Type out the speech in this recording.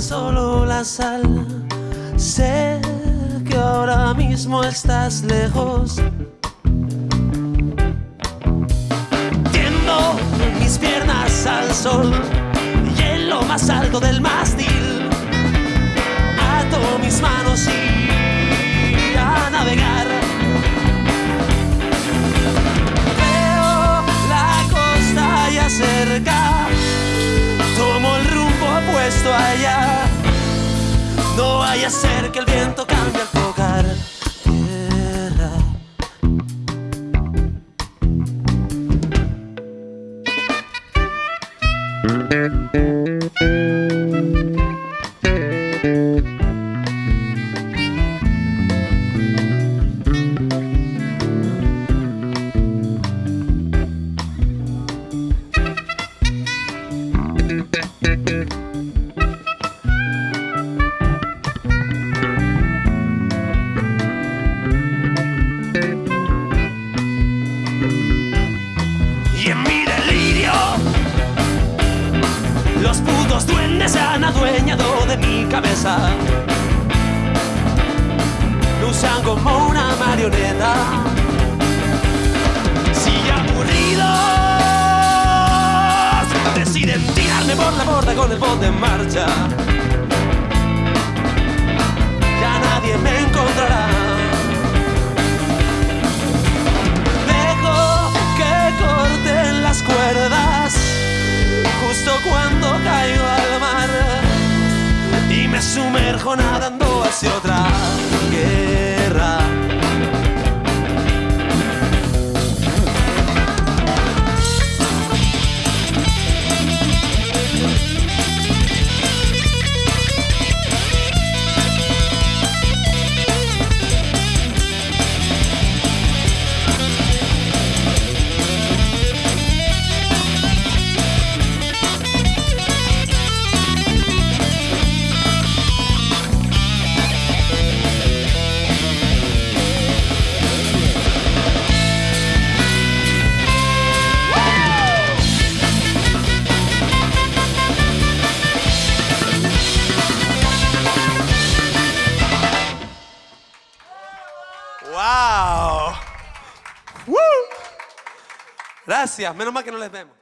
solo la sal. Sé que ahora mismo estás lejos. Tiendo mis piernas al sol y en lo más alto del mástil. Ato mis manos y No vaya a ser que el viento cambie al tocar los duendes se han adueñado de mi cabeza. Me usan como una marioneta. Si aburridos deciden tirarme por la borda con el bote en marcha, nadando hacia otra Gracias, menos mal que no les vemos.